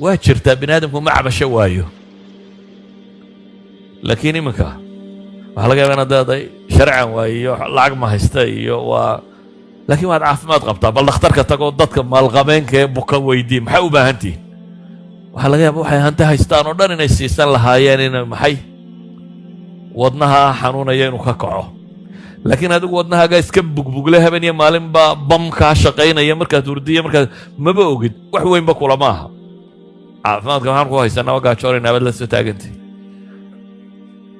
waa jirtaa bini aadamku ma cabasho waayo? Laakiin iminka waxaa laga yaba inaad leedahay sharcan waaye lacag ma haysta iyo waa laakiin waad caafimaad qabtaa bal dhakhtarka tagoo dadka maalqabeenka ee buka weydii maxay u baahan tihin waxaa laga yaaba waxay hanti haystaan oo dhan inay siisan lahaayeen ina maxay? Wadnaha xanuunaya inuu ka kaco. Laakiin adigu wadnahaaga iska bugbugle haben iyo maalinbaa bam kaa shaqaynaya markaad hurdiya markaad maba ogid wax weynba kulama aha caafimaadka maxaan ku haysanaa waa gaajoorayna abad la soo taagantay.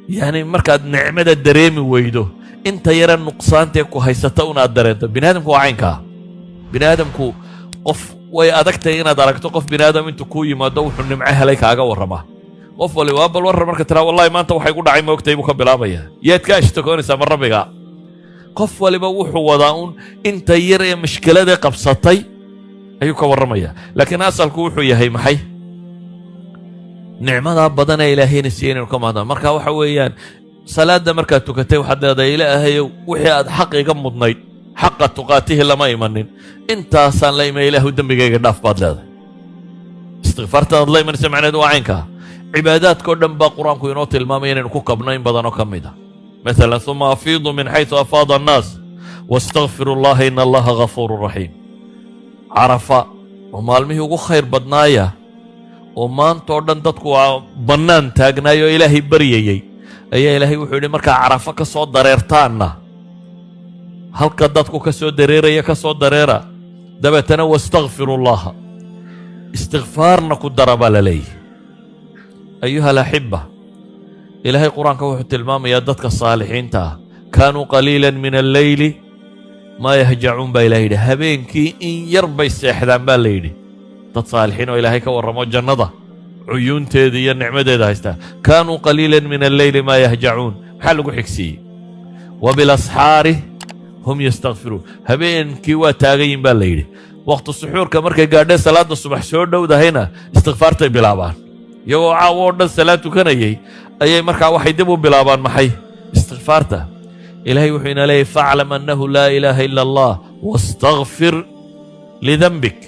Yacni markaad nicmada dareemi weydo inta yara nuqsaantee ku haysata unaad dareento. Bini aadamku waa bini aadamku qof way adagtahay inaad aragto qof bini aadam intuu kuu yimaado wuxuu nimco helay kaaga warramaa qof wali waa bal warran marka tiraa wallahi maanta waxay ku dhacay moogtay buu ka bilaabaya. Yaad ka ashtakoonaysaa ma rabbiga? Qof waliba wuxuu wadaa uun inta yar ee mashkiladee qabsatay ayuu ka warramaya. Laakiin asalku wuxuu yahay maxay nicmadaa badan ee ilaahayna siiyey inaynu ka mahdan marka waxa weeyaan salaadda markaad tukatay waxaad leedahay ilaahayow wixii aad xaq iga mudnayd xaqa tuqaatihi lama imanin. Intaasaan la ima ilaahu dembigayga dhaaf baad leedahay. Istikfaartaad la imanaysa macneed waa caynkaa cibaadaadkao dhan baa qur'aanku inoo tilmaamay inaynu ku kabno in badanoo ka mid ah. Masalan uma afiidu min xayu afaada annaas wastakfiru llaha ina allaha ghafuurun raxiim carafa oo maalmihii ugu khayr badnaaya oo maantoo dhan dadku waa bannaan taagnaayoo ilaahay baryayey ayaa ilaahay wuxuu yidhi markaa carafo ka soo dareertaanna halka dadku ka soo dareeraya ka soo dareera dabeetana wastakfiru llaha istikfaarna ku dara baa la leeyahy ayuha alaxiba ilaahay qur'aanka wuxuu tilmaamayaa dadka saalixiinta ah kaanuu qaliilan min alleyli maa yahjacuun baa ilahay yidhi. Habeenkii in yar bay seexdaan baa la yidhi dad saalixiin oo ilaahay ka warramo jannada. Cuyuunteeda iyo nicmadeeda haystaa kaanuu qaliilan min alleyli maa yahjacuun. Maxaa lagu xigsiiyey? Wa bilasxaari hum yastakfiruun habeenkii waa taagayin baa la yidhi. Wakhti suxuurka markay gaadheen salaadda subax soo dhowdahayna istikfaartay bilaabaan. Iyagoo caawo oo dhan salaad tukanayay ayay markaa waxay dib u bilaabaan maxay? Istikfaarta ilaahay wuxuu ina leeyahy faclam annahu laa ilaaha ila allah wastakfir lidanbik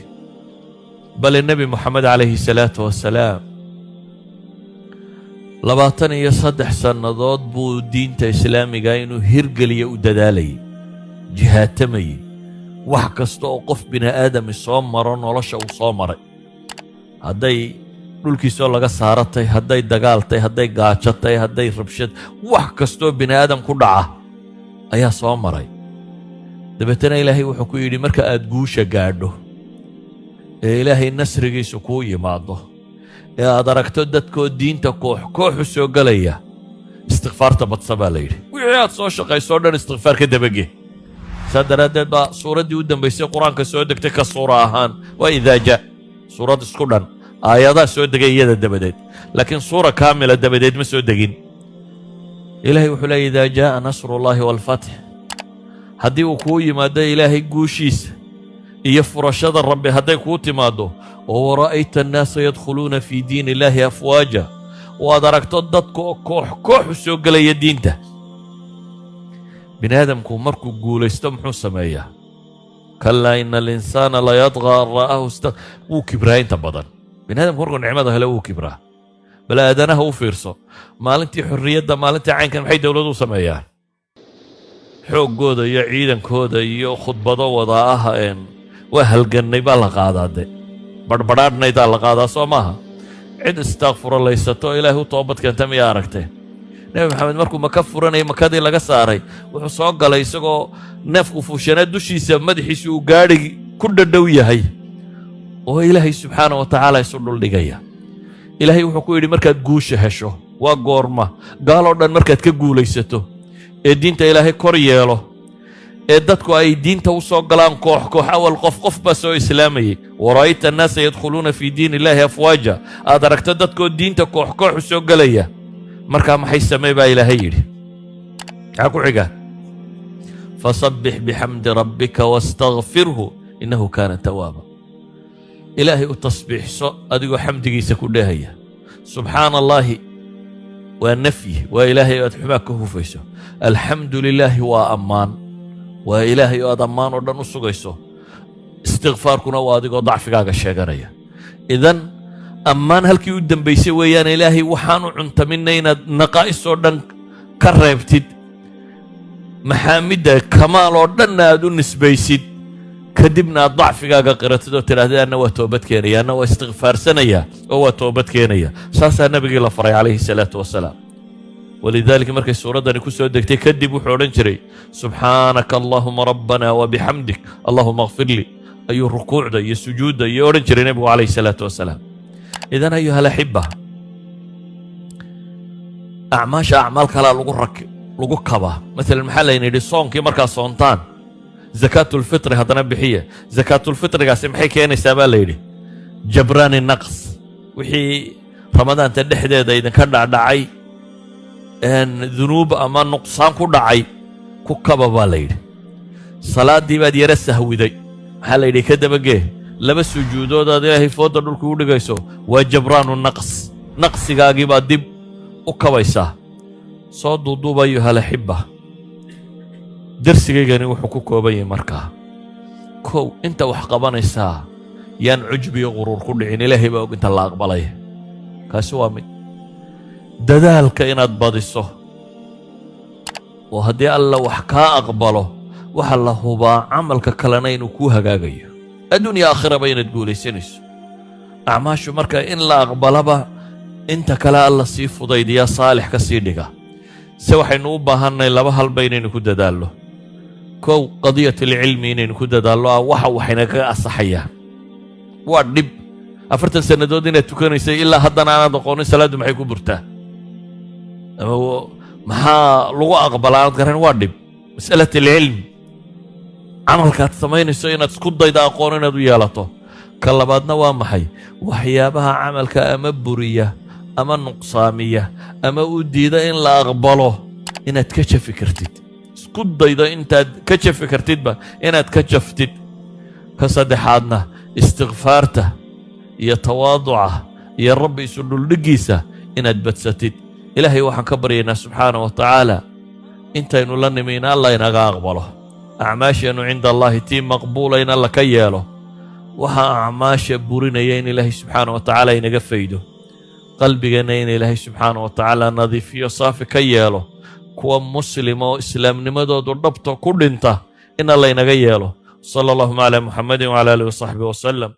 bale nebi moxamed calayhi salaatu wasalaam labaatan iyo saddex sannadood buu diinta islaamiga inuu hirgeliya u dadaalayay jihaatamayey wax kasta oo qof bini aadami soo maro nolosha uu soo maray. Hadday dhulkiisoo laga saaratay hadday dagaaltay hadday gaajatay hadday rabshad wax kastoo bini aadam ku dhaca ayaa soo maray. Dabeetana ilaahay wuxuu ku yidhi marka aad guusha gaadho ee ilaahay nasrigiisu kuu yimaado ee aad aragto dadkoo diinta koox kooxu soo gelaya istikfaarta badsa baa la yidhi wixii aad soo shaqaysoo dhan istikfaar ka dabage saa daraaddeed baa suuraddii u dambaysay qur'aanka soo degtay ka suura ahaan waa idaaja suurad isku dhan aayadaa soo degay iyada dabadeed laakiin suura kaamila dabadeed ma soo degin ilaahay wuxuu leeyay idaa jaaa nasrullaahi waalfatx haddii uu kuu yimaado ilaahay guushiisa iyo furashada rabbi hadday kuu timaaddo oo wara'ayta annaasa yadkhuluuna fii diin illaahi afwaaja. Oo aad aragto dadka oo koox kooxu soo gelaya diinta. Bini aadamku markuu guulaysto muxuu sameeyaa? Kalaa ina alinsaana layadqaa an ra'ahu sta wuu kibraa inta badan. Bini aadamku markuu nicmada hele wuu kibraa. Bal aadanaha u fiirso. Maalintii xorriyadda maalintii caynkan maxay dowladuhu sameeyaan? Xooggooda iyo ciidankooda iyo khudbado wadaa ah een waa halgannay baa la qaadaa de badhbadhaadhnaydaa la qaadaa soo maaha cid istaakfuralaysato ilaahay u toobad keenta miyaa aragtee nebi maxamed markuu maka furanayay makadii laga saaray wuxuu soo galay isagoo neefku fuushanaa dushiisa madaxiisu uu gaadhi ku dhadhow yahay. Oo ilaahay subxaana wa tacaala isu dhuldhigaya ilaahay wuxuu ku yidhi markaad guusha hesho waa goorma. Gaaloo dhan markaad ka guulaysato ee diinta ilaahay kor yeelo ee dadku ay diinta u soo galaan koox koox awal qof qof baa soo islaamayay wara'ayta annaasa yadkhuluuna fii diin illaahi afwaaja. Aad aragto dadkoo diinta koox koox u soo gelaya markaa maxay samey baa ilaahay yidhi. Maxaa ku xiga? Fasabbix bixamdi rabbika wastakfirhu innahu kaana tawaaba ilaahay u tasbiixso adigoo xamdigiisa ku dheehaya subxaana allaahi waa nafyi. Waa ilaahay aad xumaa ka hufayso. Alxamdu lilaahi waa ammaan waa ilaahay oo aad ammaan oo dhan u sugayso istikfaarkuna waa adigoo dacfigaaga sheeganaya. Idan ammaan halkii u dambaysay weeyaan ilaahay waxaan u inaad naqaa'is oo dhan ka reebtid. Maxaamidda kamaal oo dhanna aad u nisbaysid. Kadibna aad dacfigaaga qiratid oo tidhahdid anna waa toobad keenaya anna waa istikfaarsanaya oo waa toobad keenaya. Saasaa nabigii la faray calayhi salaatu wasalaam walidaalika markay suuraddani ku soo degtay kadib wuxuu odhan jiray subxaanaka allahuma rabbana wabixamdik allahuma akfir ayuu rukuucda iyo sujuudda iyo odhan jiray nebigu calayhi salaatu wasalaam idan ayuha alaxiba acmaasha acmaal kalaa lagu rak lagu kabaa maalan maxaa layna yidhi soonkii markaa soontaan zakaatulfitri haddana bixiya zakaatulfitrigaasi maxay keenaysaa baa la yidhi jabraani naqs wixii ramadaanta dhexdeeda idinka dhacdhacay dunuub ama nuqsaan ku dhacay ku kaba baa la yidhi. Salaaddii baad yara sahwiday. Maxaa la yidhi ka dabagee laba sujuudood aad ilaahay foodda dhulku u dhigayso waa jabraanu naqs. Naqsigaagii baad dib u kabaysaa. Soo duuduuba ayuhalaxiba darsigaygani wuxuu ku kooban yahay markaa kow inta wax qabanaysaa yaan cujbiyo quruur ku dhicin ilaahay baa og inta la aqbalaya kaasi waa mid dadaalka inaad badiso. Oo haddii alla wax kaa aqbalo waxa la hubaa camalka kalena inuu kuu hagaagayo. Adduunya aakhiraba inaad guulaysanayso. Acmaashu marka in la aqbalaba inta kale alla sii fudaydiyaa saalix ka sii dhiga. Se waxaynu u baahannahay laba halba inaynu ku dadaallo. Kow qadiyatalcilmi inaynu ku dadaallo ah waxa waxaynagaga asaxayaan waa dhib. Afartan sannadood inaad tukanaysay ilaa haddana aanaad aqoonin salaaddu maxay ku burtaa ama maxaa lagu aqbalaa aanad garan waa dhib mas'alat alcilmi camalkaad samaynayso inaad isku dayda aqoon inaad u yeelato ka labaadna waa maxay waxyaabaha camalka ama buriya ama nuqsaamiya ama u diida in la aqbalo inaad ka jafi kartid isku daydo intaad ka jafi kartidba inaad ka jaftid ka saddexaadna istikfaarta iyo tawaaduca iyo rabbi isu dhuldhiggiisa inaad badsatid ilaahay waxaan ka baryaynaa subxaana wa tacaala intaynu la nimi in alla inaga aqbalo. Acmaasheennu cinda allaahi tii maqbuula in alla ka yeelo. Waxaa acmaasha burinaya in ilaahay subxaana wa tacaala inaga faydo. Qalbigeenna in ilaahay subxaana wa tacaala nadiifiyo saafi ka yeelo. Kuwa muslima oo islaamnimadoodu dhabta ku dhinta in alla inaga yeelo. Sala allahuma calaa muxamedin wcala aalihi wasaxbihi wasalam